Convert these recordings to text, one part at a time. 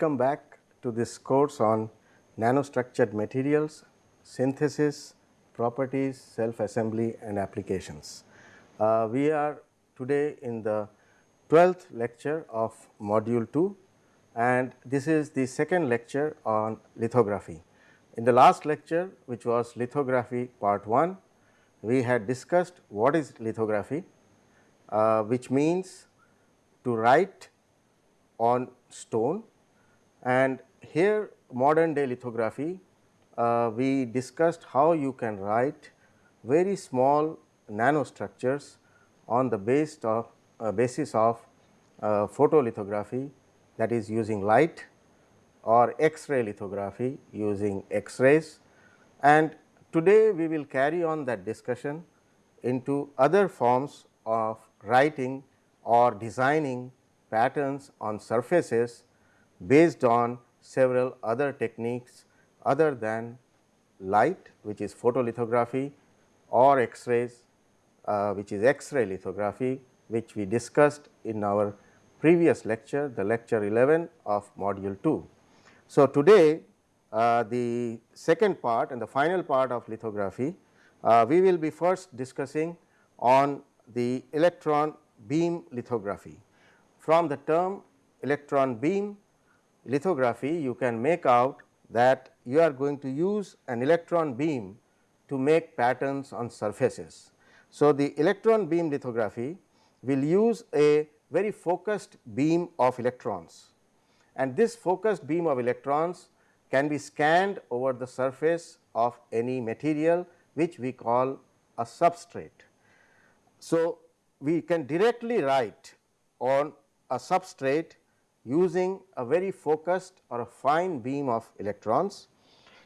Welcome back to this course on nanostructured materials, synthesis, properties, self assembly and applications. Uh, we are today in the 12th lecture of module 2 and this is the second lecture on lithography. In the last lecture which was lithography part 1, we had discussed what is lithography, uh, which means to write on stone and here modern day lithography uh, we discussed how you can write very small nanostructures on the of uh, basis of uh, photolithography that is using light or X-ray lithography using X-rays. And today we will carry on that discussion into other forms of writing or designing patterns on surfaces based on several other techniques other than light which is photolithography or X-rays uh, which is X-ray lithography which we discussed in our previous lecture the lecture 11 of module 2. So, today uh, the second part and the final part of lithography uh, we will be first discussing on the electron beam lithography. From the term electron beam lithography you can make out that you are going to use an electron beam to make patterns on surfaces. So, the electron beam lithography will use a very focused beam of electrons and this focused beam of electrons can be scanned over the surface of any material which we call a substrate. So, we can directly write on a substrate using a very focused or a fine beam of electrons.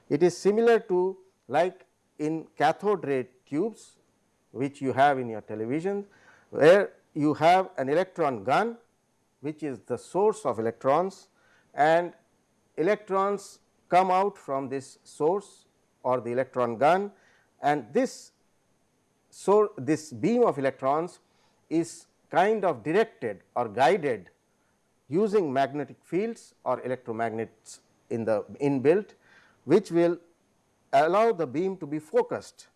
It is similar to like in cathode ray tubes which you have in your television where you have an electron gun which is the source of electrons and electrons come out from this source or the electron gun and this so this beam of electrons is kind of directed or guided using magnetic fields or electromagnets in the inbuilt which will allow the beam to be focused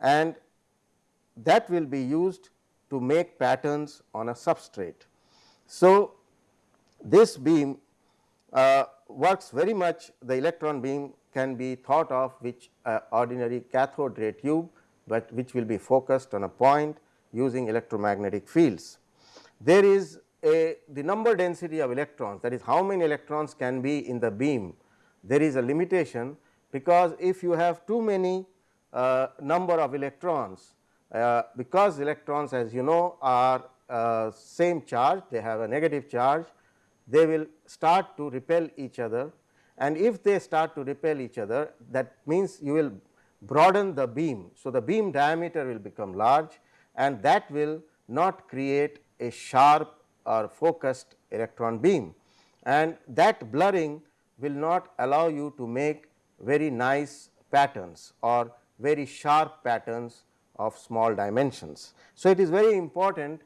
and that will be used to make patterns on a substrate. So, this beam uh, works very much the electron beam can be thought of which uh, ordinary cathode ray tube, but which will be focused on a point using electromagnetic fields. There is a the number density of electrons that is how many electrons can be in the beam there is a limitation because if you have too many uh, number of electrons uh, because electrons as you know are uh, same charge they have a negative charge they will start to repel each other and if they start to repel each other that means you will broaden the beam. So, the beam diameter will become large and that will not create a sharp or focused electron beam and that blurring will not allow you to make very nice patterns or very sharp patterns of small dimensions. So, it is very important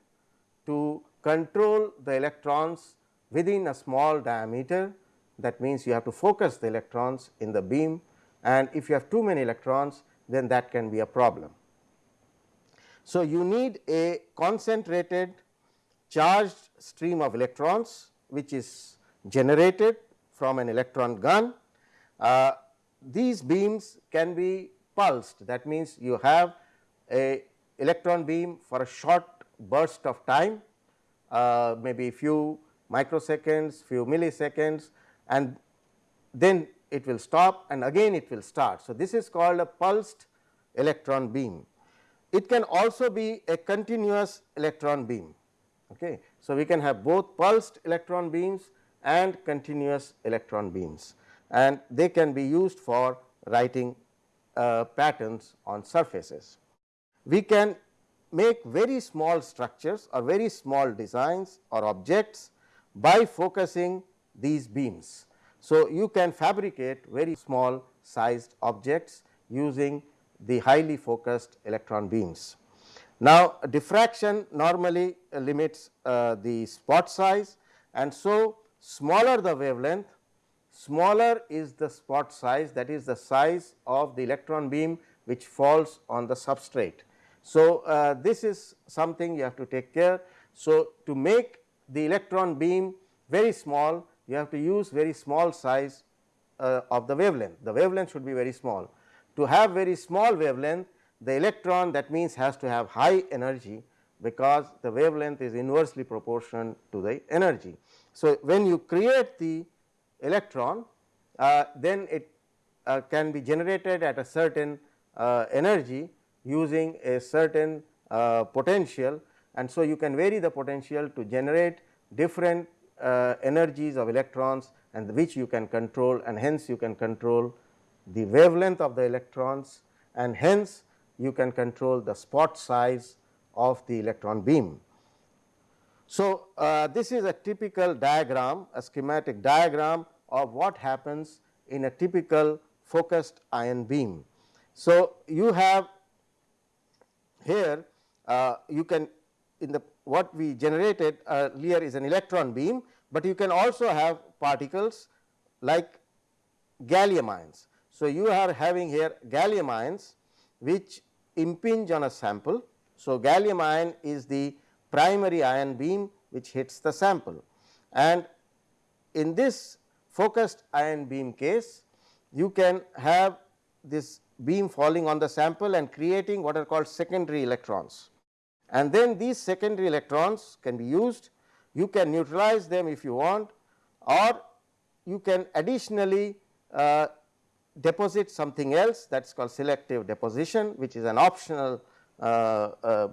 to control the electrons within a small diameter that means you have to focus the electrons in the beam and if you have too many electrons then that can be a problem. So, you need a concentrated charged stream of electrons which is generated from an electron gun. Uh, these beams can be pulsed that means, you have a electron beam for a short burst of time uh, maybe few microseconds, few milliseconds and then it will stop and again it will start. So, this is called a pulsed electron beam. It can also be a continuous electron beam. Okay. So, we can have both pulsed electron beams and continuous electron beams and they can be used for writing uh, patterns on surfaces. We can make very small structures or very small designs or objects by focusing these beams. So, you can fabricate very small sized objects using the highly focused electron beams. Now, diffraction normally limits uh, the spot size and so smaller the wavelength smaller is the spot size that is the size of the electron beam which falls on the substrate. So, uh, this is something you have to take care. So, to make the electron beam very small you have to use very small size uh, of the wavelength, the wavelength should be very small. To have very small wavelength the electron that means has to have high energy because the wavelength is inversely proportional to the energy. So, when you create the electron uh, then it uh, can be generated at a certain uh, energy using a certain uh, potential and so you can vary the potential to generate different uh, energies of electrons and which you can control and hence you can control the wavelength of the electrons and hence you can control the spot size of the electron beam. So, uh, this is a typical diagram a schematic diagram of what happens in a typical focused ion beam. So, you have here uh, you can in the what we generated earlier is an electron beam, but you can also have particles like gallium ions. So, you are having here gallium ions which impinge on a sample. So, gallium ion is the primary ion beam which hits the sample and in this focused ion beam case you can have this beam falling on the sample and creating what are called secondary electrons. And then these secondary electrons can be used, you can neutralize them if you want or you can additionally uh, deposit something else that is called selective deposition which is an optional uh, uh,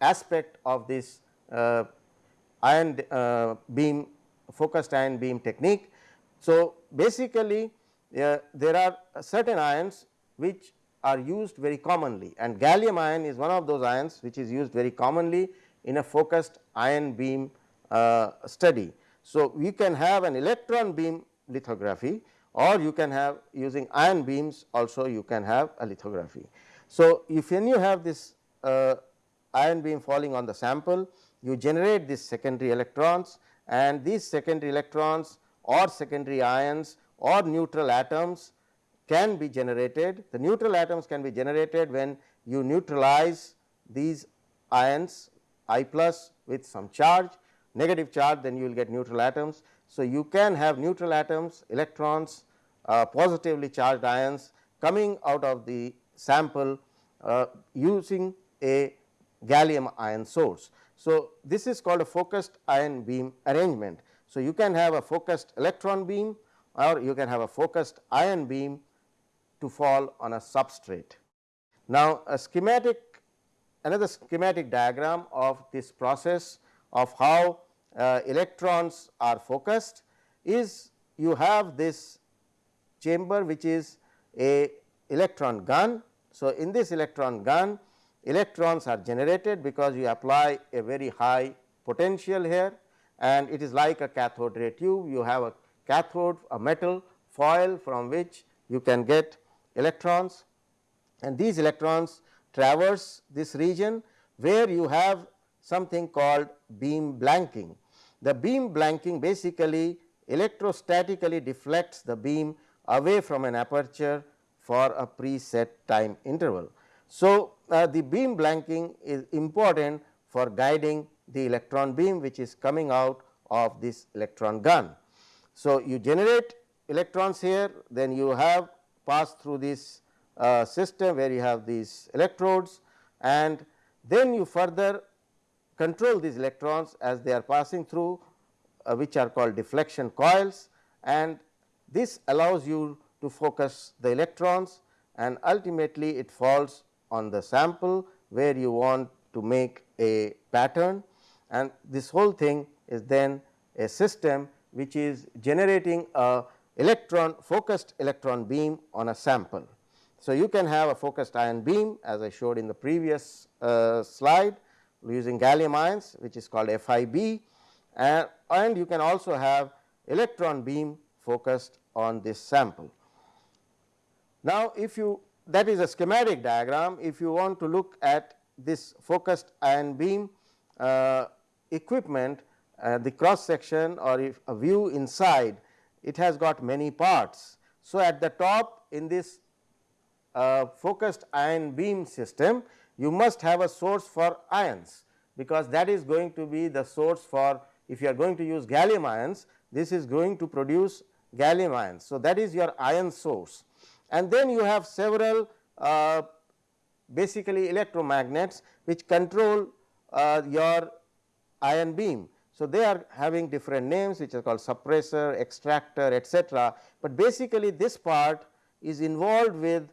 aspect of this uh, ion uh, beam focused ion beam technique. So, basically uh, there are certain ions which are used very commonly and gallium ion is one of those ions which is used very commonly in a focused ion beam uh, study. So, we can have an electron beam lithography or you can have using ion beams also you can have a lithography. So, if when you have this uh, ion beam falling on the sample you generate these secondary electrons and these secondary electrons or secondary ions or neutral atoms can be generated. The neutral atoms can be generated when you neutralize these ions I plus with some charge negative charge then you will get neutral atoms. So, you can have neutral atoms electrons positively charged ions coming out of the sample uh, using a gallium ion source. So, this is called a focused ion beam arrangement. So, you can have a focused electron beam or you can have a focused ion beam to fall on a substrate. Now, a schematic another schematic diagram of this process of how uh, electrons are focused is you have this chamber which is a electron gun. So, in this electron gun electrons are generated because you apply a very high potential here and it is like a cathode ray tube you have a cathode a metal foil from which you can get electrons and these electrons traverse this region where you have something called beam blanking. The beam blanking basically electrostatically deflects the beam away from an aperture for a preset time interval. So, uh, the beam blanking is important for guiding the electron beam which is coming out of this electron gun. So, you generate electrons here then you have passed through this uh, system where you have these electrodes and then you further control these electrons as they are passing through uh, which are called deflection coils and this allows you to focus the electrons and ultimately it falls on the sample where you want to make a pattern and this whole thing is then a system which is generating a electron focused electron beam on a sample. So, you can have a focused ion beam as I showed in the previous uh, slide using gallium ions which is called FIB and, and you can also have electron beam focused on this sample. Now, if you that is a schematic diagram if you want to look at this focused ion beam uh, equipment uh, the cross section or if a view inside it has got many parts. So, at the top in this uh, focused ion beam system, you must have a source for ions, because that is going to be the source for if you are going to use gallium ions, this is going to produce gallium ions. So, that is your ion source and then you have several uh, basically electromagnets which control uh, your ion beam. So, they are having different names which are called suppressor, extractor etc., but basically this part is involved with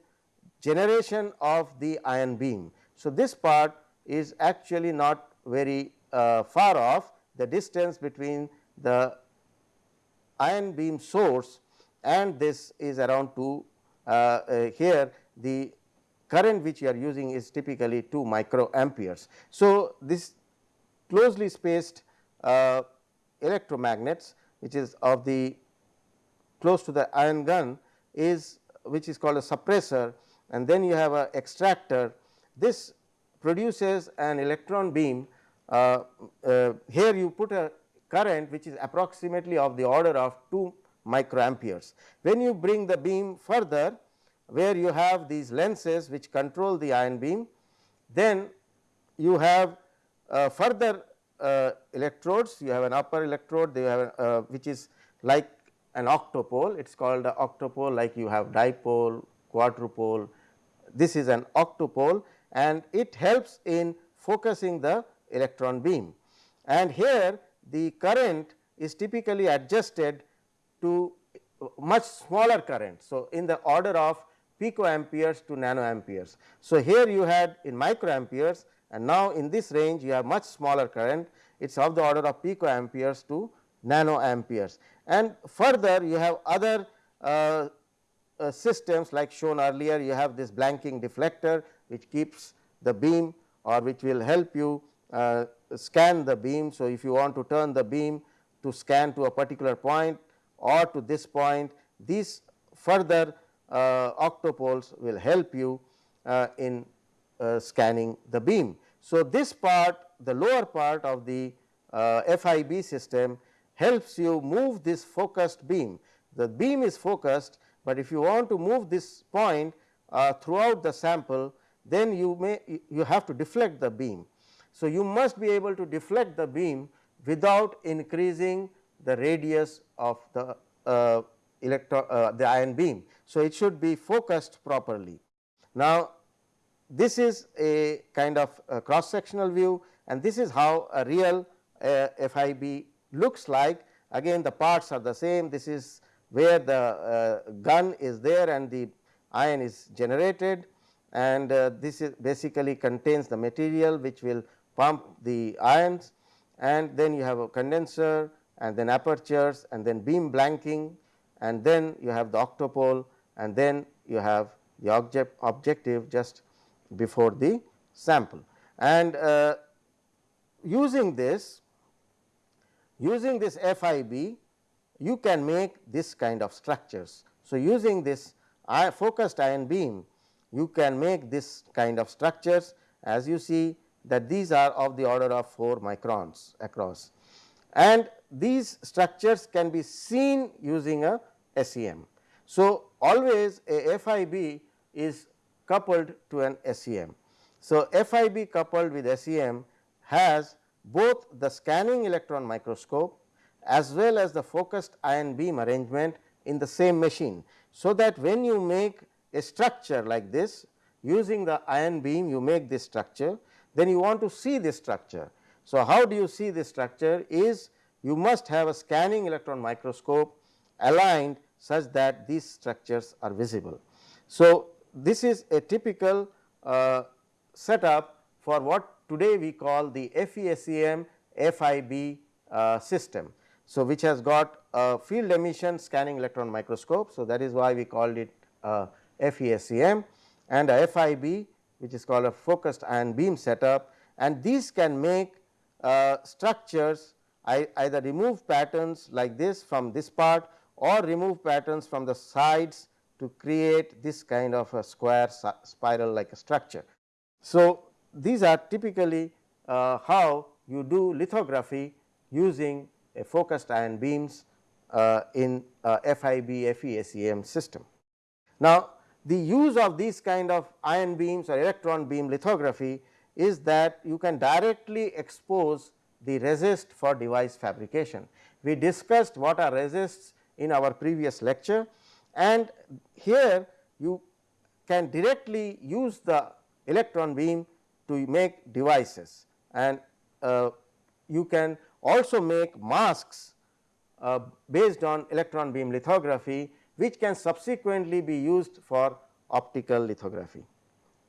generation of the ion beam. So, this part is actually not very uh, far off the distance between the ion beam source and this is around 2 uh, uh, here the current which you are using is typically 2 micro amperes. So, this closely spaced uh, electromagnets which is of the close to the ion gun is which is called a suppressor and then you have a extractor. This produces an electron beam uh, uh, here you put a current which is approximately of the order of 2 microamperes. When you bring the beam further where you have these lenses which control the ion beam, then you have uh, further uh, electrodes, you have an upper electrode, they have uh, which is like an octopole, it is called a octopole like you have dipole, quadrupole, this is an octopole and it helps in focusing the electron beam. And here the current is typically adjusted to much smaller current. So, in the order of picoamperes to nanoamperes. So, here you had in microamperes and now in this range you have much smaller current it is of the order of picoamperes to nanoamperes. And further you have other uh, uh, systems like shown earlier you have this blanking deflector which keeps the beam or which will help you uh, scan the beam. So, if you want to turn the beam to scan to a particular point or to this point these further uh, octopoles will help you uh, in uh, scanning the beam. So, this part the lower part of the uh, FIB system helps you move this focused beam. The beam is focused, but if you want to move this point uh, throughout the sample then you may you have to deflect the beam. So, you must be able to deflect the beam without increasing the radius of the uh, electron uh, the ion beam. So, it should be focused properly. Now, this is a kind of a cross sectional view and this is how a real uh, FIB looks like. Again the parts are the same, this is where the uh, gun is there and the ion is generated and uh, this is basically contains the material which will pump the ions and then you have a condenser and then apertures and then beam blanking and then you have the octopole and then you have the object objective just before the sample. And uh, using this using this FIB you can make this kind of structures. So, using this focused ion beam you can make this kind of structures as you see that these are of the order of 4 microns across and these structures can be seen using a SEM. So, always a FIB is coupled to an SEM. So, FIB coupled with SEM has both the scanning electron microscope as well as the focused ion beam arrangement in the same machine. So, that when you make a structure like this using the ion beam you make this structure then you want to see this structure. So, how do you see this structure is you must have a scanning electron microscope aligned such that these structures are visible. So, this is a typical uh, setup for what today we call the FESEM FIB uh, system. So, which has got a field emission scanning electron microscope. So, that is why we called it uh, FESEM and a FIB which is called a focused ion beam setup and these can make uh, structures I, either remove patterns like this from this part or remove patterns from the sides to create this kind of a square spiral like a structure. So, these are typically uh, how you do lithography using a focused ion beams uh, in FIB FESEM system. Now, the use of these kind of ion beams or electron beam lithography is that you can directly expose the resist for device fabrication. We discussed what are resists in our previous lecture and here you can directly use the electron beam to make devices and uh, you can also make masks uh, based on electron beam lithography which can subsequently be used for optical lithography.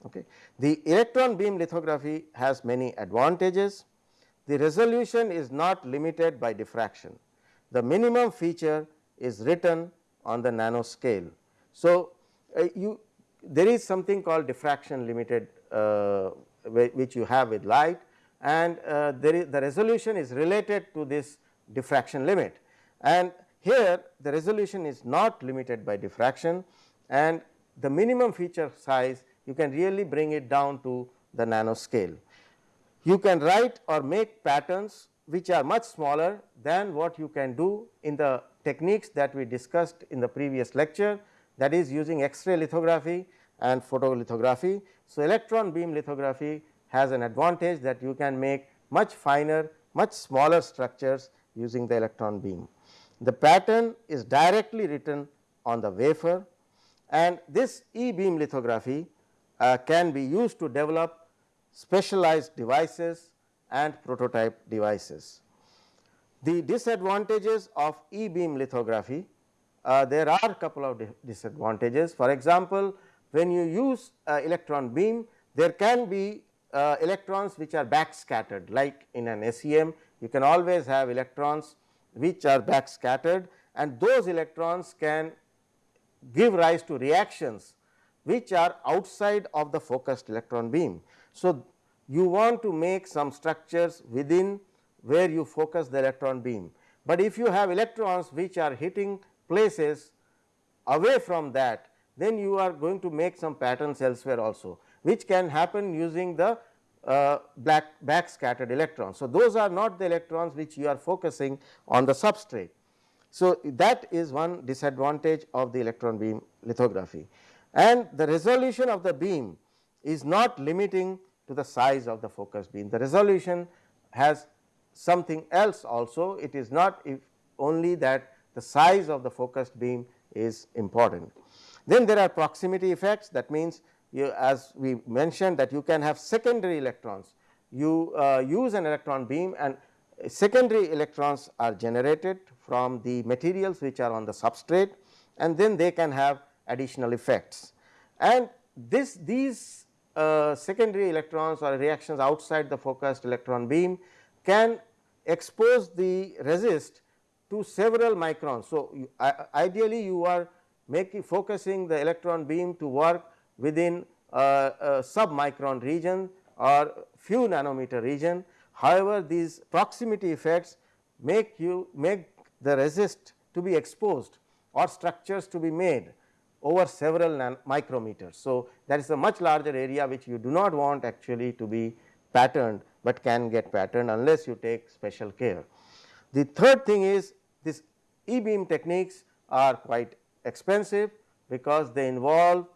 Okay. The electron beam lithography has many advantages. The resolution is not limited by diffraction. The minimum feature is written on the nanoscale. So, uh, you there is something called diffraction limited uh, which you have with light and uh, the resolution is related to this diffraction limit and here the resolution is not limited by diffraction and the minimum feature size you can really bring it down to the nanoscale. You can write or make patterns which are much smaller than what you can do in the techniques that we discussed in the previous lecture that is using X-ray lithography and photolithography. So, electron beam lithography has an advantage that you can make much finer, much smaller structures using the electron beam. The pattern is directly written on the wafer and this e beam lithography uh, can be used to develop specialized devices and prototype devices. The disadvantages of e beam lithography uh, there are a couple of disadvantages. For example, when you use uh, electron beam there can be uh, electrons which are back scattered like in an SEM you can always have electrons which are back scattered and those electrons can give rise to reactions which are outside of the focused electron beam. So, you want to make some structures within where you focus the electron beam, but if you have electrons which are hitting places away from that then you are going to make some patterns elsewhere also which can happen using the uh, black back scattered electrons. So, those are not the electrons which you are focusing on the substrate. So, that is one disadvantage of the electron beam lithography and the resolution of the beam is not limiting to the size of the focus beam. The resolution has something else also it is not if only that the size of the focused beam is important. Then there are proximity effects that means you as we mentioned that you can have secondary electrons. You uh, use an electron beam and secondary electrons are generated from the materials which are on the substrate and then they can have additional effects. And this these uh, secondary electrons or reactions outside the focused electron beam can expose the resist to several microns. So, you, uh, ideally you are making focusing the electron beam to work within a, a sub micron region or few nanometer region. However, these proximity effects make you make the resist to be exposed or structures to be made over several micrometers. So, that is a much larger area which you do not want actually to be patterned, but can get patterned unless you take special care. The third thing is this e beam techniques are quite expensive because they involve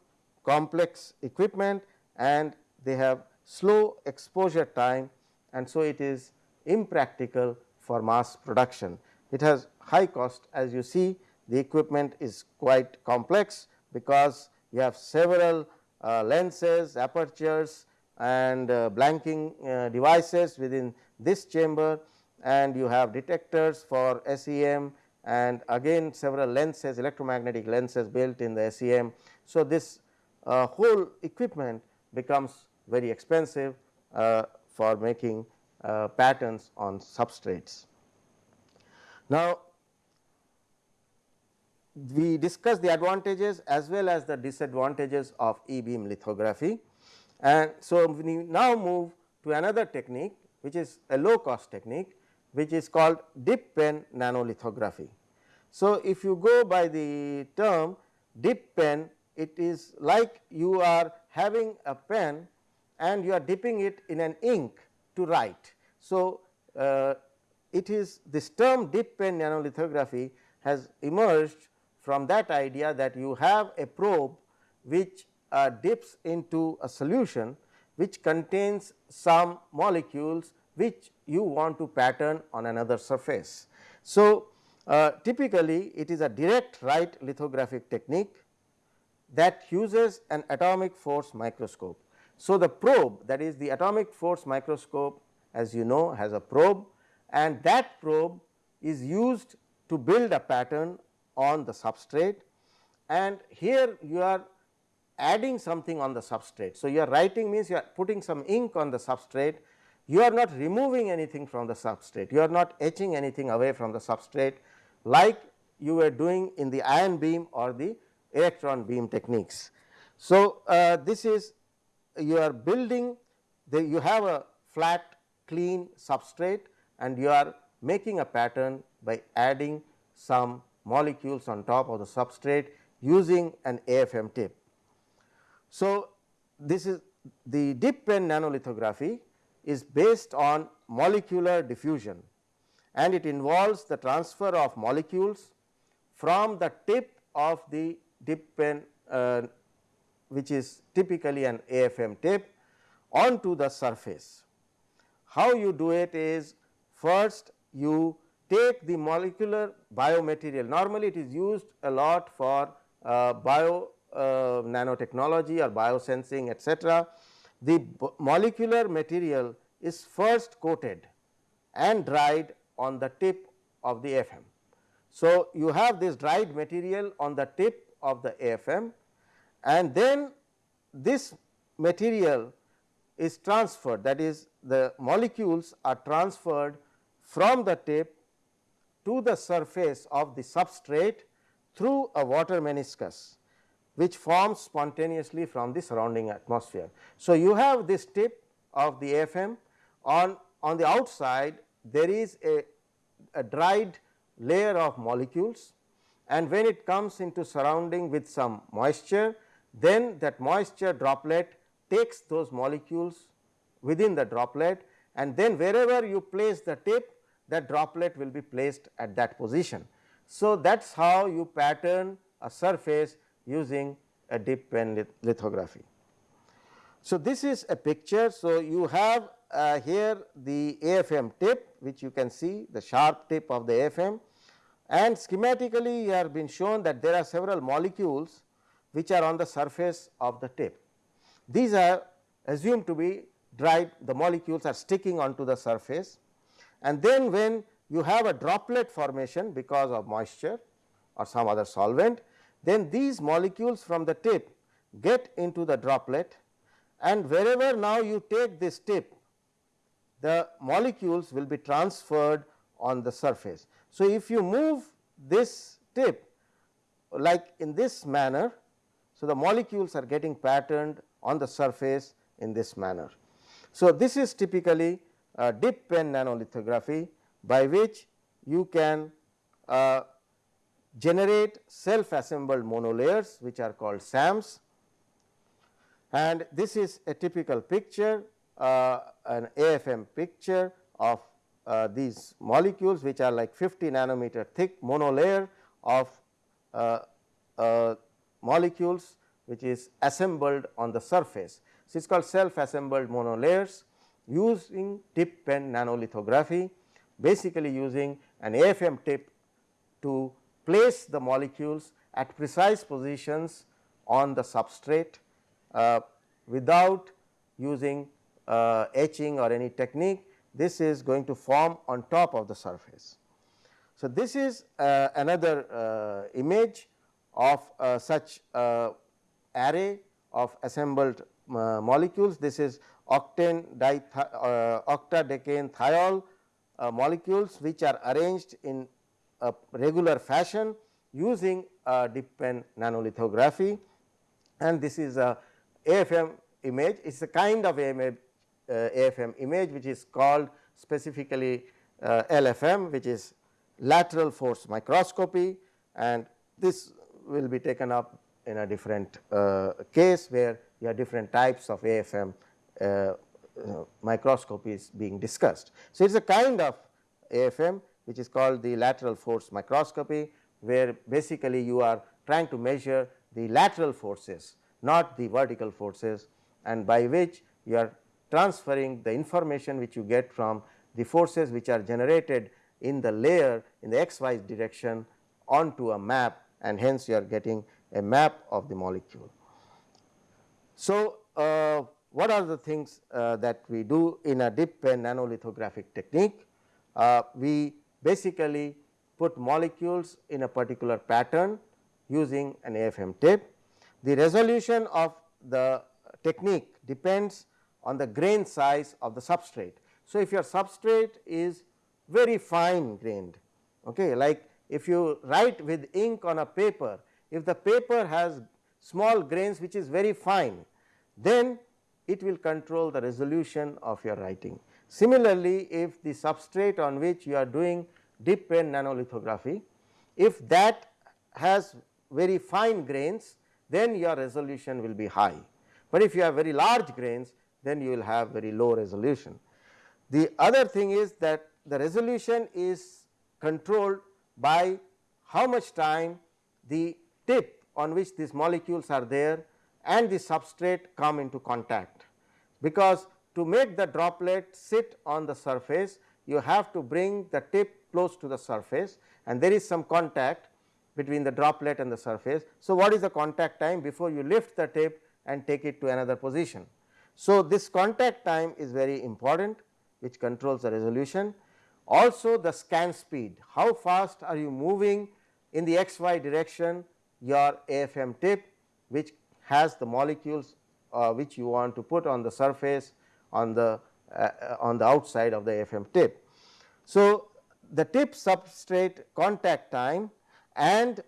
complex equipment and they have slow exposure time and so it is impractical for mass production. It has high cost as you see the equipment is quite complex because you have several uh, lenses, apertures and uh, blanking uh, devices within this chamber and you have detectors for SEM and again several lenses electromagnetic lenses built in the SEM. So, this uh, whole equipment becomes very expensive uh, for making uh, patterns on substrates. Now, we discussed the advantages as well as the disadvantages of e beam lithography and so we now move to another technique which is a low cost technique which is called dip pen nanolithography. So, if you go by the term dip pen it is like you are having a pen and you are dipping it in an ink to write. So, uh, it is this term dip pen nanolithography has emerged from that idea that you have a probe which uh, dips into a solution which contains some molecules which you want to pattern on another surface. So, uh, typically it is a direct write lithographic technique that uses an atomic force microscope. So, the probe that is the atomic force microscope as you know has a probe and that probe is used to build a pattern on the substrate and here you are adding something on the substrate. So, you are writing means you are putting some ink on the substrate, you are not removing anything from the substrate, you are not etching anything away from the substrate like you were doing in the ion beam or the electron beam techniques. So, uh, this is you are building the you have a flat clean substrate and you are making a pattern by adding some molecules on top of the substrate using an AFM tip. So, this is the dip pen nanolithography is based on molecular diffusion and it involves the transfer of molecules from the tip of the dip pen uh, which is typically an AFM tip onto the surface. How you do it is first you take the molecular biomaterial normally it is used a lot for uh, bio uh, nanotechnology or biosensing etc. The molecular material is first coated and dried on the tip of the AFM. So, you have this dried material on the tip of the AFM and then this material is transferred that is the molecules are transferred from the tip to the surface of the substrate through a water meniscus which forms spontaneously from the surrounding atmosphere. So, you have this tip of the AFM on, on the outside there is a, a dried layer of molecules and when it comes into surrounding with some moisture then that moisture droplet takes those molecules within the droplet and then wherever you place the tip that droplet will be placed at that position. So, that is how you pattern a surface using a dip pen lithography. So, this is a picture. So, you have uh, here the AFM tip which you can see the sharp tip of the AFM and schematically you have been shown that there are several molecules which are on the surface of the tip. These are assumed to be dried the molecules are sticking onto the surface and then when you have a droplet formation because of moisture or some other solvent then these molecules from the tip get into the droplet and wherever now you take this tip the molecules will be transferred on the surface. So, if you move this tip like in this manner, so the molecules are getting patterned on the surface in this manner. So, this is typically a dip pen nanolithography by which you can uh, generate self assembled monolayers which are called SAMs and this is a typical picture uh, an AFM picture of uh, these molecules which are like 50 nanometer thick monolayer of uh, uh, molecules which is assembled on the surface. So, it is called self assembled monolayers using dip pen nanolithography basically using an AFM tip to place the molecules at precise positions on the substrate uh, without using uh, etching or any technique this is going to form on top of the surface. So, this is uh, another uh, image of uh, such uh, array of assembled molecules. This is octane di octadecane thiol molecules which are arranged in a regular fashion using dip pen nanolithography. And this is a AFM image. It is a kind of AFM, uh, AFM image which is called specifically uh, LFM which is lateral force microscopy and this will be taken up in a different uh, case where you have different types of AFM uh, uh, microscopies being discussed. So, it is a kind of AFM which is called the lateral force microscopy where basically you are trying to measure the lateral forces not the vertical forces and by which you are transferring the information which you get from the forces which are generated in the layer in the xy direction onto a map and hence you are getting a map of the molecule. So, uh, what are the things uh, that we do in a dip pen nanolithographic technique? Uh, we basically put molecules in a particular pattern using an AFM tip. The resolution of the technique depends on the grain size of the substrate. So, if your substrate is very fine grained okay, like if you write with ink on a paper, if the paper has small grains which is very fine, then it will control the resolution of your writing. Similarly, if the substrate on which you are doing dip pen nanolithography, if that has very fine grains, then your resolution will be high. But if you have very large grains, then you will have very low resolution. The other thing is that the resolution is controlled by how much time the tip on which these molecules are there and the substrate come into contact. Because to make the droplet sit on the surface you have to bring the tip close to the surface and there is some contact between the droplet and the surface. So, what is the contact time before you lift the tip and take it to another position. So, this contact time is very important which controls the resolution. Also the scan speed, how fast are you moving in the xy direction your AFM tip which has the molecules uh, which you want to put on the surface on the uh, on the outside of the AFM tip. So, the tip substrate contact time and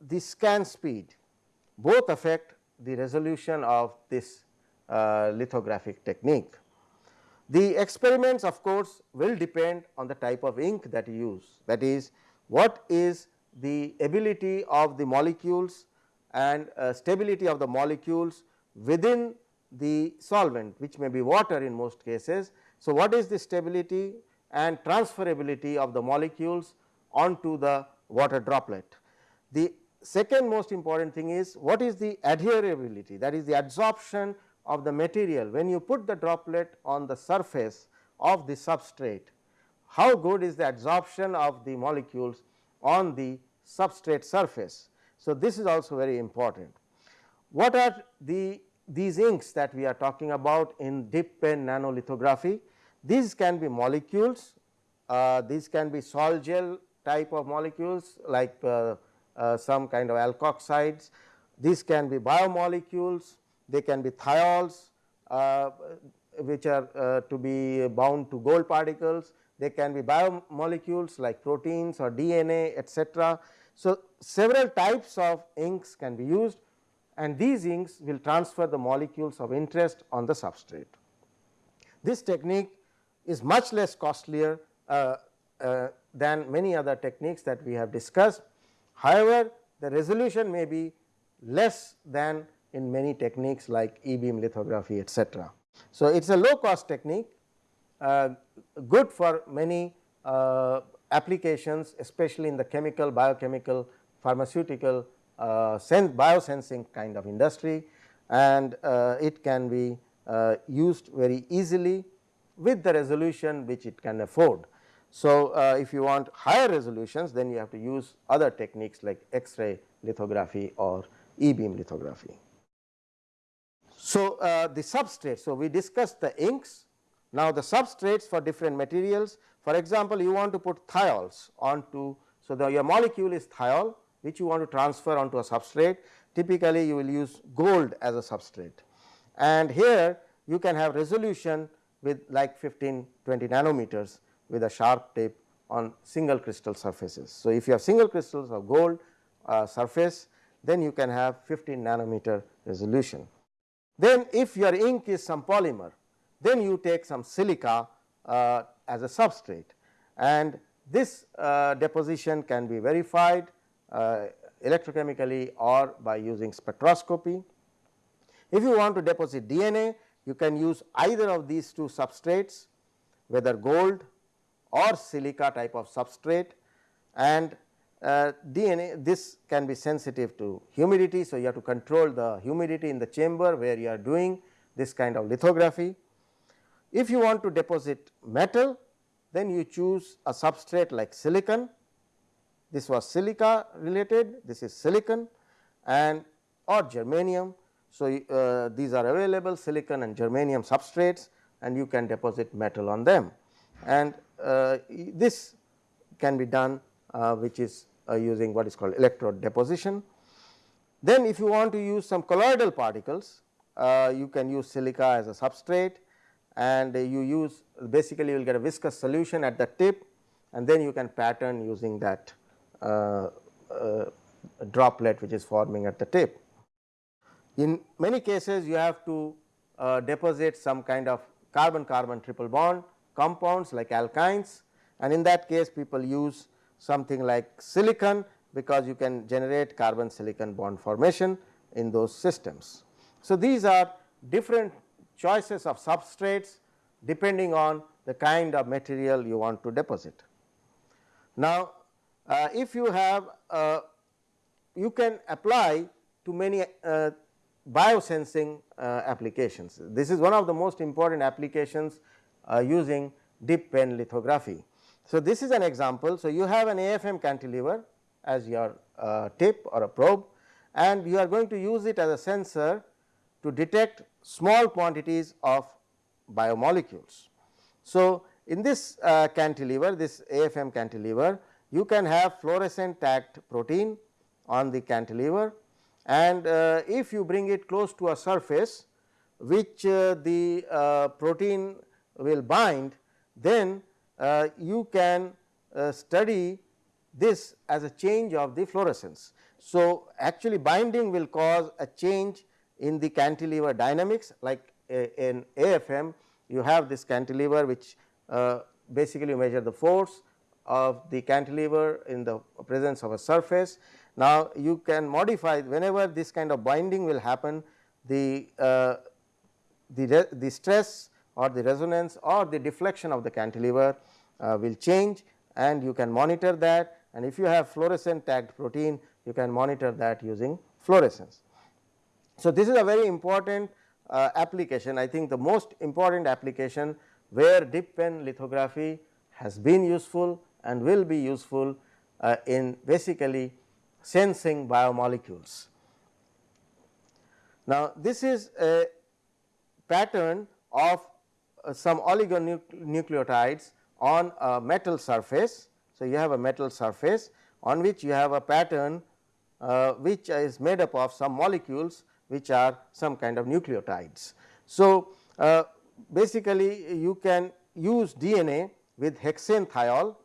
the scan speed both affect the resolution of this uh, lithographic technique. The experiments of course will depend on the type of ink that you use that is what is the ability of the molecules and uh, stability of the molecules within the solvent which may be water in most cases. So, what is the stability and transferability of the molecules onto the water droplet. The second most important thing is what is the adherability that is the adsorption of the material when you put the droplet on the surface of the substrate how good is the adsorption of the molecules on the substrate surface. So, this is also very important. What are the these inks that we are talking about in dip pen nanolithography? These can be molecules, uh, these can be sol gel type of molecules like uh, uh, some kind of alkoxides, these can be biomolecules, they can be thiols uh, which are uh, to be bound to gold particles, they can be biomolecules like proteins or DNA etc. So, several types of inks can be used and these inks will transfer the molecules of interest on the substrate. This technique is much less costlier uh, uh, than many other techniques that we have discussed. However, the resolution may be less than in many techniques like e beam lithography etc. So, it is a low cost technique uh, good for many uh, applications especially in the chemical, biochemical, pharmaceutical, uh, biosensing kind of industry and uh, it can be uh, used very easily with the resolution which it can afford. So, uh, if you want higher resolutions then you have to use other techniques like X-ray lithography or E-beam lithography. So, uh, the substrate. So, we discussed the inks. Now, the substrates for different materials for example, you want to put thiols onto. So, the your molecule is thiol which you want to transfer onto a substrate typically you will use gold as a substrate and here you can have resolution with like 15 20 nanometers with a sharp tip on single crystal surfaces. So, if you have single crystals of gold uh, surface then you can have 15 nanometer resolution. Then if your ink is some polymer then you take some silica uh, as a substrate and this uh, deposition can be verified uh, electrochemically or by using spectroscopy. If you want to deposit DNA you can use either of these two substrates whether gold or silica type of substrate and uh, DNA this can be sensitive to humidity. So, you have to control the humidity in the chamber where you are doing this kind of lithography. If you want to deposit metal then you choose a substrate like silicon this was silica related this is silicon and or germanium. So, uh, these are available silicon and germanium substrates and you can deposit metal on them and uh, this can be done which is uh, using what is called electrode deposition. Then if you want to use some colloidal particles uh, you can use silica as a substrate and you use basically you will get a viscous solution at the tip and then you can pattern using that uh, uh, droplet which is forming at the tip. In many cases you have to uh, deposit some kind of carbon carbon triple bond compounds like alkynes and in that case people use something like silicon because you can generate carbon silicon bond formation in those systems. So, these are different choices of substrates depending on the kind of material you want to deposit. Now, uh, if you have uh, you can apply to many uh, biosensing uh, applications. This is one of the most important applications uh, using dip pen lithography. So, this is an example. So, you have an AFM cantilever as your uh, tip or a probe and you are going to use it as a sensor to detect small quantities of biomolecules. So, in this uh, cantilever this AFM cantilever you can have fluorescent tagged protein on the cantilever and uh, if you bring it close to a surface which uh, the uh, protein will bind then you can uh, study this as a change of the fluorescence. So, actually binding will cause a change in the cantilever dynamics like in AFM you have this cantilever which uh, basically you measure the force of the cantilever in the presence of a surface. Now, you can modify whenever this kind of binding will happen the, uh, the, the stress or the resonance or the deflection of the cantilever uh, will change and you can monitor that and if you have fluorescent tagged protein you can monitor that using fluorescence. So, this is a very important uh, application I think the most important application where dip pen lithography has been useful and will be useful uh, in basically sensing biomolecules. Now, this is a pattern of some oligonucleotides on a metal surface. So, you have a metal surface on which you have a pattern uh, which is made up of some molecules which are some kind of nucleotides. So, uh, basically you can use DNA with hexane thiol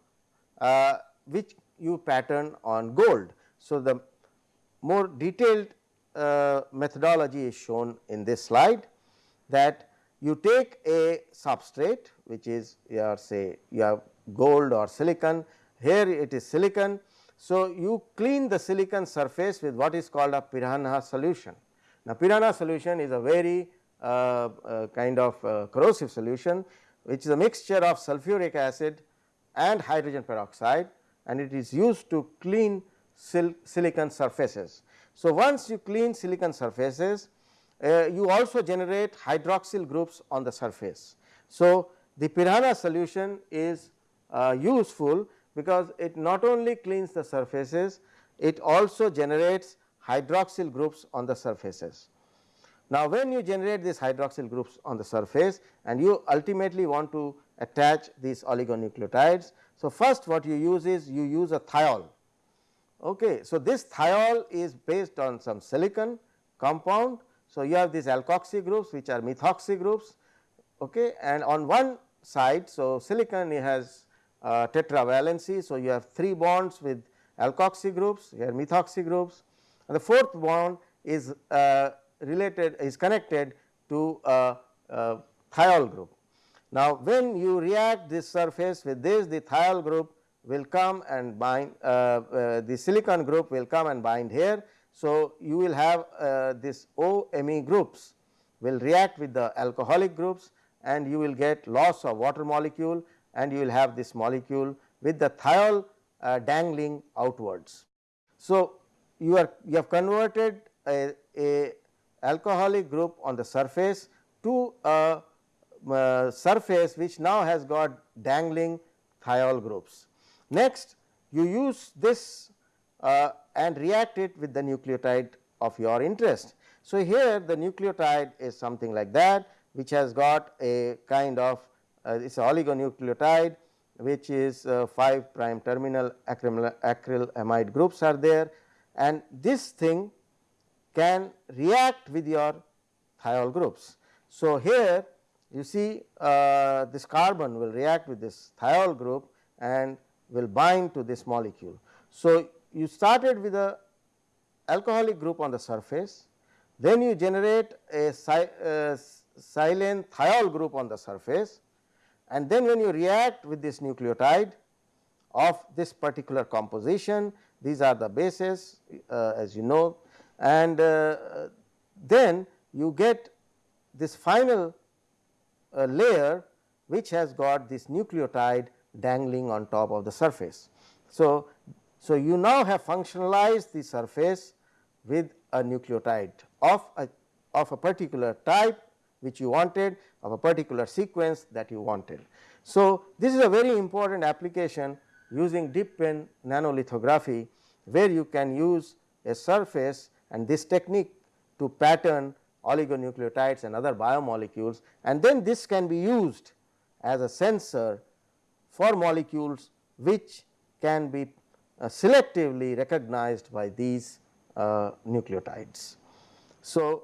uh, which you pattern on gold. So, the more detailed uh, methodology is shown in this slide that you take a substrate which is your say you have gold or silicon here it is silicon. So, you clean the silicon surface with what is called a piranha solution. Now, piranha solution is a very uh, uh, kind of uh, corrosive solution which is a mixture of sulfuric acid and hydrogen peroxide and it is used to clean sil silicon surfaces. So, once you clean silicon surfaces uh, you also generate hydroxyl groups on the surface. So, the piranha solution is uh, useful because it not only cleans the surfaces, it also generates hydroxyl groups on the surfaces. Now, when you generate these hydroxyl groups on the surface and you ultimately want to attach these oligonucleotides. So, first what you use is you use a thiol. Okay. So, this thiol is based on some silicon compound so, you have these alkoxy groups which are methoxy groups okay, and on one side. So, silicon has uh, tetravalency. So, you have 3 bonds with alkoxy groups here methoxy groups and the fourth bond is uh, related is connected to a, a thiol group. Now, when you react this surface with this the thiol group will come and bind uh, uh, the silicon group will come and bind here so, you will have uh, this OMe groups will react with the alcoholic groups and you will get loss of water molecule and you will have this molecule with the thiol uh, dangling outwards. So, you are you have converted a, a alcoholic group on the surface to a uh, surface which now has got dangling thiol groups. Next you use this uh, and react it with the nucleotide of your interest. So, here the nucleotide is something like that which has got a kind of uh, it is oligonucleotide which is uh, 5 prime terminal acrylamide groups are there and this thing can react with your thiol groups. So, here you see uh, this carbon will react with this thiol group and will bind to this molecule. So, you started with a alcoholic group on the surface, then you generate a silane thiol group on the surface and then when you react with this nucleotide of this particular composition, these are the bases uh, as you know and uh, then you get this final uh, layer which has got this nucleotide dangling on top of the surface. So, so you now have functionalized the surface with a nucleotide of a of a particular type which you wanted of a particular sequence that you wanted. So, this is a very important application using dip pen nanolithography where you can use a surface and this technique to pattern oligonucleotides and other biomolecules and then this can be used as a sensor for molecules which can be selectively recognized by these uh, nucleotides. So,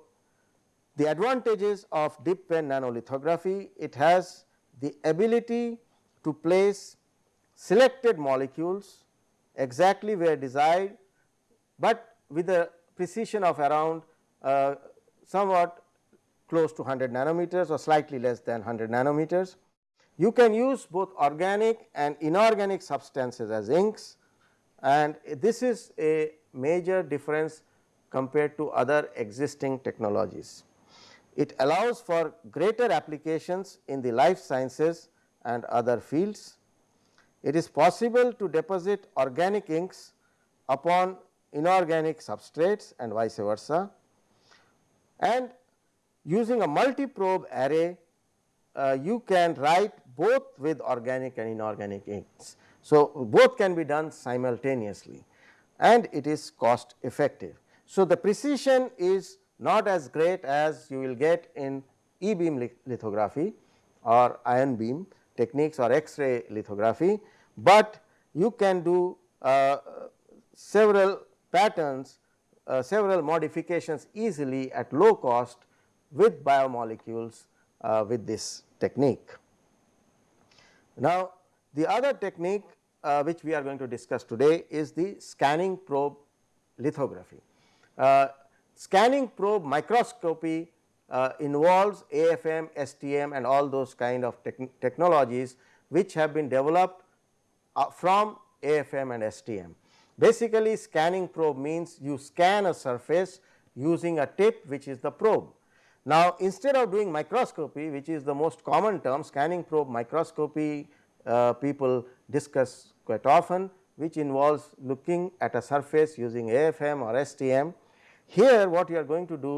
the advantages of dip pen nanolithography it has the ability to place selected molecules exactly where desired, but with a precision of around uh, somewhat close to 100 nanometers or slightly less than 100 nanometers. You can use both organic and inorganic substances as inks and this is a major difference compared to other existing technologies. It allows for greater applications in the life sciences and other fields. It is possible to deposit organic inks upon inorganic substrates and vice versa and using a multi probe array uh, you can write both with organic and inorganic inks. So, both can be done simultaneously and it is cost effective. So, the precision is not as great as you will get in e beam lithography or ion beam techniques or X-ray lithography, but you can do uh, several patterns uh, several modifications easily at low cost with biomolecules uh, with this technique. Now, the other technique uh, which we are going to discuss today is the scanning probe lithography. Uh, scanning probe microscopy uh, involves AFM, STM and all those kind of technologies which have been developed uh, from AFM and STM. Basically scanning probe means you scan a surface using a tip which is the probe. Now, instead of doing microscopy which is the most common term scanning probe microscopy uh, people discuss quite often which involves looking at a surface using AFM or STM. Here what you are going to do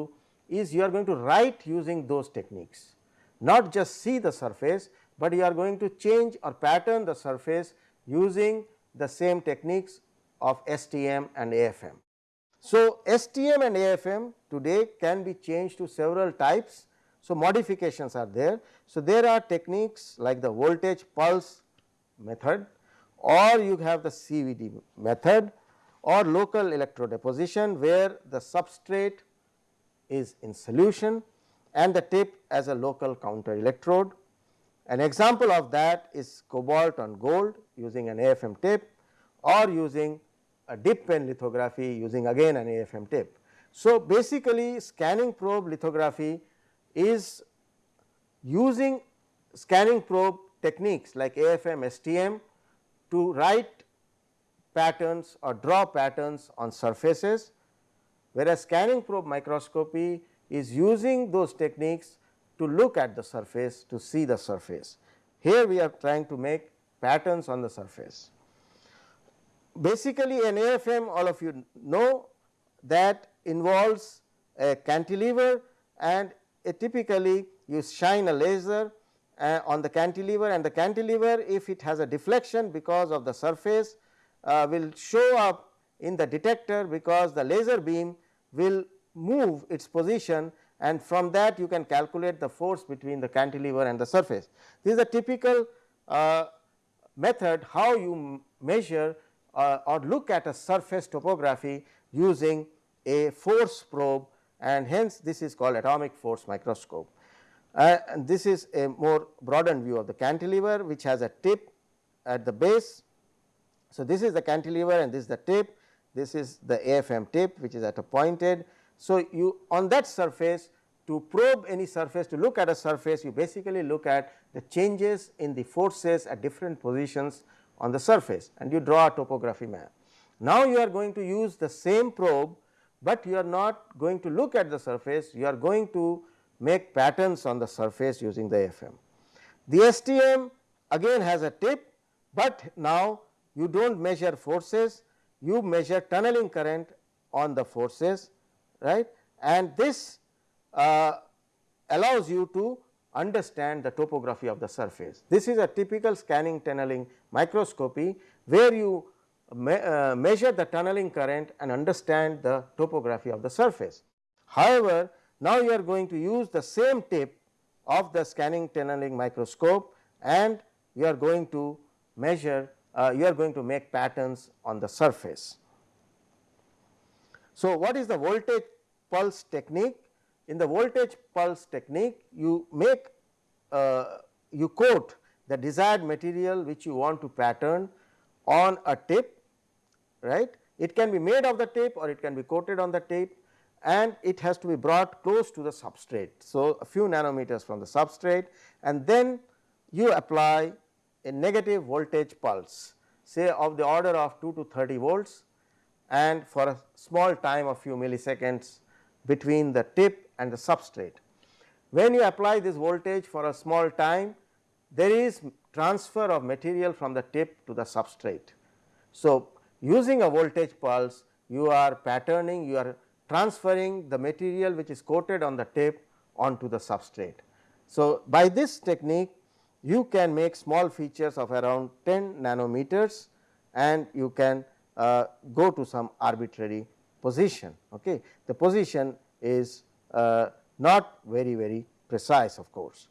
is you are going to write using those techniques not just see the surface, but you are going to change or pattern the surface using the same techniques of STM and AFM. So, STM and AFM today can be changed to several types. So, modifications are there. So, there are techniques like the voltage pulse method or you have the CVD method or local electrodeposition where the substrate is in solution and the tip as a local counter electrode. An example of that is cobalt on gold using an AFM tip or using a dip pen lithography using again an AFM tip. So, basically scanning probe lithography is using scanning probe techniques like AFM, STM to write patterns or draw patterns on surfaces, whereas scanning probe microscopy is using those techniques to look at the surface to see the surface. Here we are trying to make patterns on the surface. basically an AFM all of you know that involves a cantilever and typically you shine a laser uh, on the cantilever and the cantilever if it has a deflection because of the surface uh, will show up in the detector because the laser beam will move its position and from that you can calculate the force between the cantilever and the surface. This is a typical uh, method how you measure uh, or look at a surface topography using a force probe and hence this is called atomic force microscope. Uh, and this is a more broadened view of the cantilever which has a tip at the base. So, this is the cantilever and this is the tip, this is the AFM tip which is at a pointed. So, you on that surface to probe any surface to look at a surface you basically look at the changes in the forces at different positions on the surface and you draw a topography map. Now, you are going to use the same probe, but you are not going to look at the surface you are going to make patterns on the surface using the FM. The STM again has a tip, but now you do not measure forces you measure tunneling current on the forces right and this uh, allows you to understand the topography of the surface. This is a typical scanning tunneling microscopy where you me, uh, measure the tunneling current and understand the topography of the surface. However, now you are going to use the same tip of the scanning tunneling microscope and you are going to measure uh, you are going to make patterns on the surface. So, what is the voltage pulse technique? In the voltage pulse technique you make uh, you coat the desired material which you want to pattern on a tip right. It can be made of the tip or it can be coated on the tip and it has to be brought close to the substrate. So, a few nanometers from the substrate and then you apply a negative voltage pulse say of the order of 2 to 30 volts and for a small time of few milliseconds between the tip and the substrate. When you apply this voltage for a small time there is transfer of material from the tip to the substrate. So, using a voltage pulse you are patterning you are transferring the material which is coated on the tip onto the substrate. So, by this technique you can make small features of around 10 nanometers and you can uh, go to some arbitrary position. Okay. The position is uh, not very very precise of course.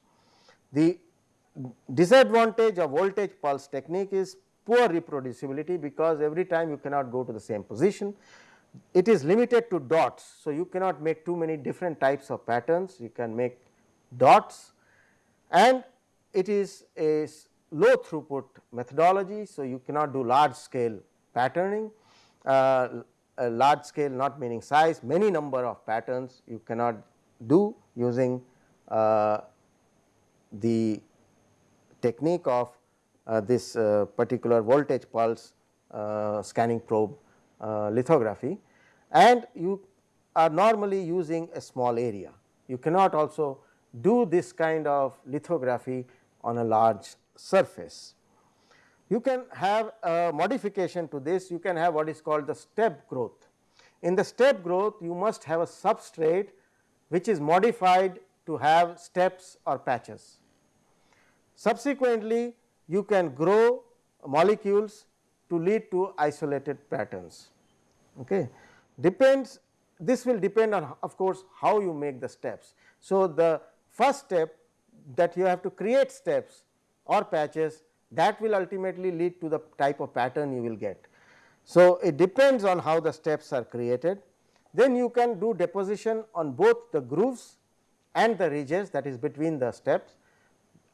The disadvantage of voltage pulse technique is poor reproducibility because every time you cannot go to the same position it is limited to dots. So, you cannot make too many different types of patterns, you can make dots and it is a low throughput methodology. So, you cannot do large scale patterning, uh, large scale not meaning size, many number of patterns you cannot do using uh, the technique of uh, this uh, particular voltage pulse uh, scanning probe Uh, lithography and you are normally using a small area. You cannot also do this kind of lithography on a large surface. You can have a modification to this, you can have what is called the step growth. In the step growth, you must have a substrate which is modified to have steps or patches. Subsequently, you can grow molecules to lead to isolated patterns. Okay. Depends this will depend on of course, how you make the steps. So, the first step that you have to create steps or patches that will ultimately lead to the type of pattern you will get. So, it depends on how the steps are created. Then you can do deposition on both the grooves and the ridges that is between the steps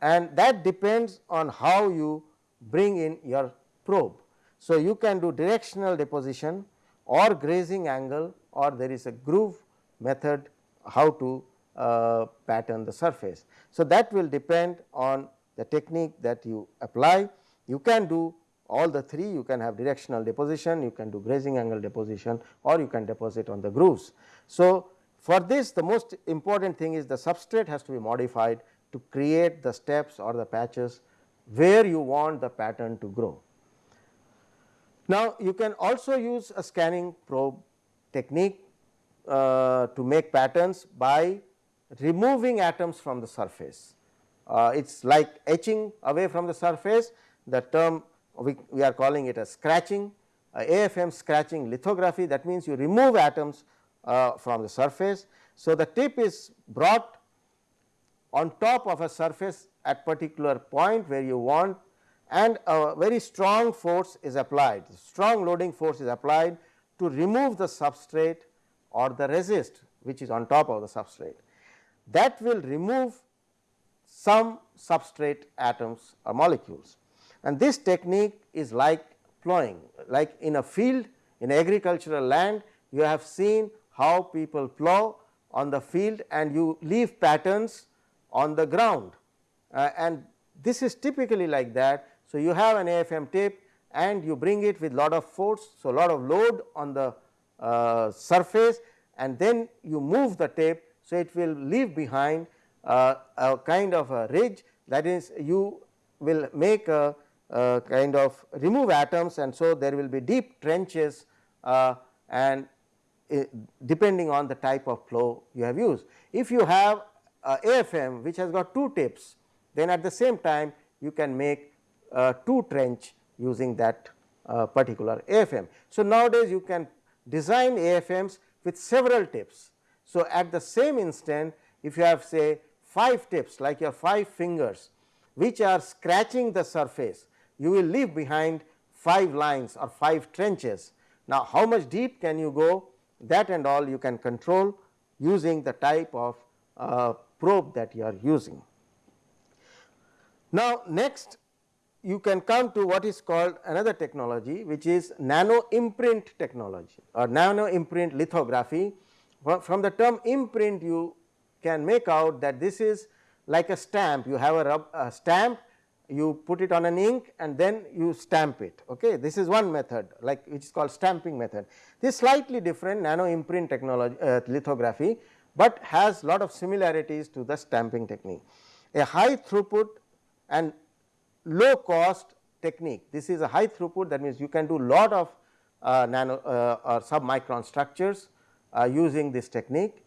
and that depends on how you bring in your probe. So, you can do directional deposition or grazing angle or there is a groove method how to uh, pattern the surface. So, that will depend on the technique that you apply. You can do all the three you can have directional deposition, you can do grazing angle deposition or you can deposit on the grooves. So, for this the most important thing is the substrate has to be modified to create the steps or the patches where you want the pattern to grow. Now, you can also use a scanning probe technique uh, to make patterns by removing atoms from the surface. Uh, it is like etching away from the surface the term we, we are calling it as scratching uh, AFM scratching lithography that means you remove atoms uh, from the surface. So, the tip is brought on top of a surface at particular point where you want and a very strong force is applied, strong loading force is applied to remove the substrate or the resist which is on top of the substrate. That will remove some substrate atoms or molecules and this technique is like plowing like in a field in agricultural land you have seen how people plow on the field and you leave patterns on the ground uh, and this is typically like that. So, you have an AFM tip and you bring it with lot of force. So, lot of load on the uh, surface and then you move the tape. So, it will leave behind uh, a kind of a ridge that is you will make a, a, kind of remove atoms and so there will be deep trenches uh, and uh, depending on the type of plow you have used. If you have AFM which has got two tips then at the same time you can make two trench using that uh, particular AFM. So, nowadays you can design AFMs with several tips. So, at the same instant if you have say 5 tips like your 5 fingers which are scratching the surface you will leave behind 5 lines or 5 trenches. Now, how much deep can you go that and all you can control using the type of uh, probe that you are using. Now, next you can come to what is called another technology which is nano imprint technology or nano imprint lithography. From the term imprint you can make out that this is like a stamp. You have a, rub, a stamp you put it on an ink and then you stamp it okay? This is one method like which is called stamping method. This slightly different nano imprint technology uh, lithography but has lot of similarities to the stamping technique. A high throughput and low cost technique. This is a high throughput that means you can do lot of uh, nano uh, or submicron structures uh, using this technique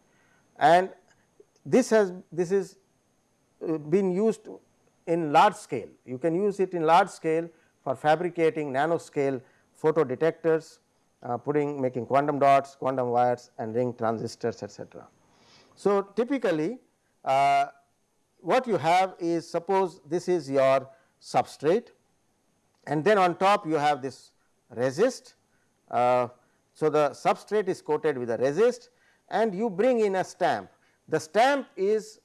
and this has this is uh, been used in large scale. You can use it in large scale for fabricating nanoscale photo detectors, uh, putting making quantum dots, quantum wires and ring transistors etc. So, typically uh, what you have is suppose this is your substrate and then on top you have this resist. Uh, so, the substrate is coated with a resist and you bring in a stamp. The stamp is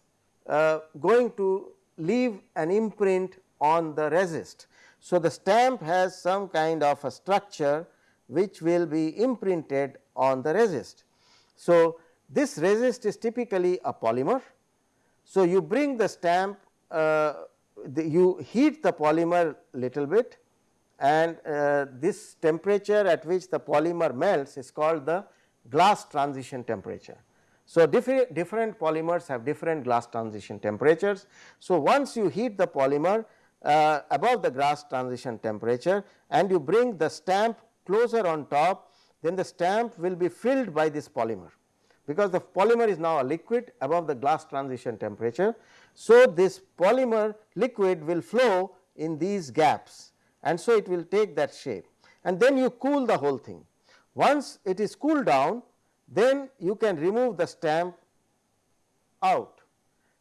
uh, going to leave an imprint on the resist. So, the stamp has some kind of a structure which will be imprinted on the resist. So, this resist is typically a polymer. So, you bring the stamp uh, the, you heat the polymer little bit and uh, this temperature at which the polymer melts is called the glass transition temperature. So, different, different polymers have different glass transition temperatures. So, once you heat the polymer uh, above the glass transition temperature and you bring the stamp closer on top then the stamp will be filled by this polymer because the polymer is now a liquid above the glass transition temperature. So, this polymer liquid will flow in these gaps and so it will take that shape and then you cool the whole thing. Once it is cooled down then you can remove the stamp out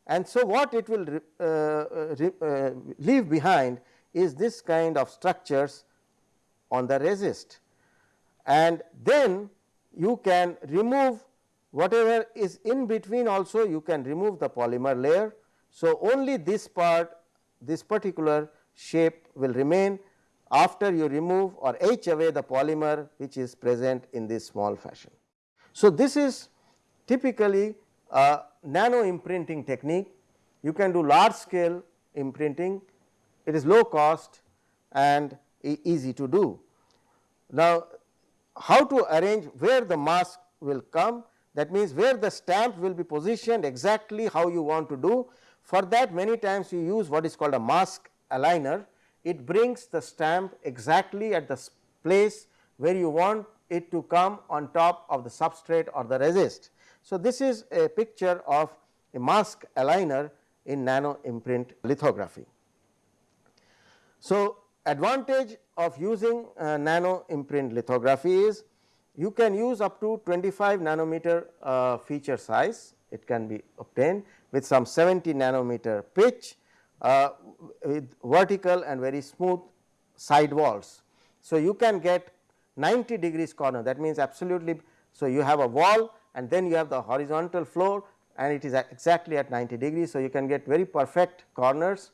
and so what it will uh, uh, uh, leave behind is this kind of structures on the resist and then you can remove whatever is in between also you can remove the polymer layer. So, only this part this particular shape will remain after you remove or etch away the polymer which is present in this small fashion. So, this is typically a nano imprinting technique you can do large scale imprinting it is low cost and easy to do. Now, how to arrange where the mask will come that means, where the stamp will be positioned exactly how you want to do. For that many times you use what is called a mask aligner. It brings the stamp exactly at the place where you want it to come on top of the substrate or the resist. So, this is a picture of a mask aligner in nano imprint lithography. So, advantage of using uh, nano imprint lithography is you can use up to 25 nanometer uh, feature size it can be obtained with some 70 nanometer pitch uh, with vertical and very smooth side walls. So, you can get 90 degrees corner that means absolutely. So, you have a wall and then you have the horizontal floor and it is exactly at 90 degrees. So, you can get very perfect corners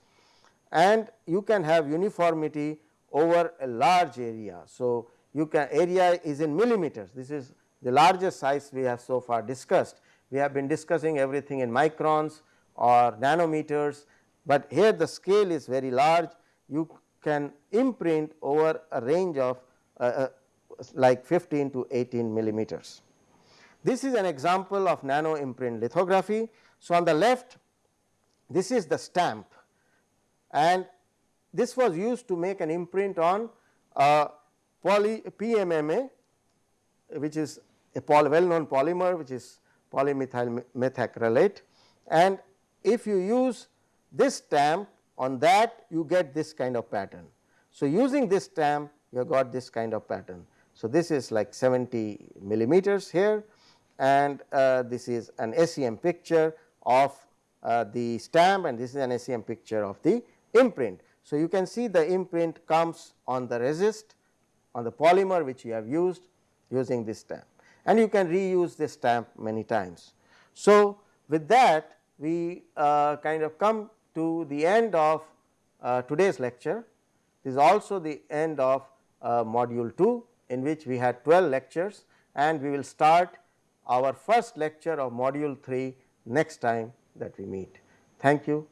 and you can have uniformity over a large area. So, you can area is in millimeters this is the largest size we have so far discussed. We have been discussing everything in microns or nanometers, but here the scale is very large you can imprint over a range of uh, uh, like 15 to 18 millimeters. This is an example of nano imprint lithography. So, on the left this is the stamp and this was used to make an imprint on uh, poly PMMA which is a well known polymer which is polymethyl methacrylate and if you use this stamp on that you get this kind of pattern. So, using this stamp you have got this kind of pattern. So, this is like 70 millimeters here and uh, this is an SEM picture of uh, the stamp and this is an SEM picture of the imprint. So, you can see the imprint comes on the resist on the polymer which you have used using this stamp and you can reuse this stamp many times. So, with that we uh, kind of come to the end of uh, today's lecture. This is also the end of uh, module 2 in which we had 12 lectures and we will start our first lecture of module 3 next time that we meet. Thank you.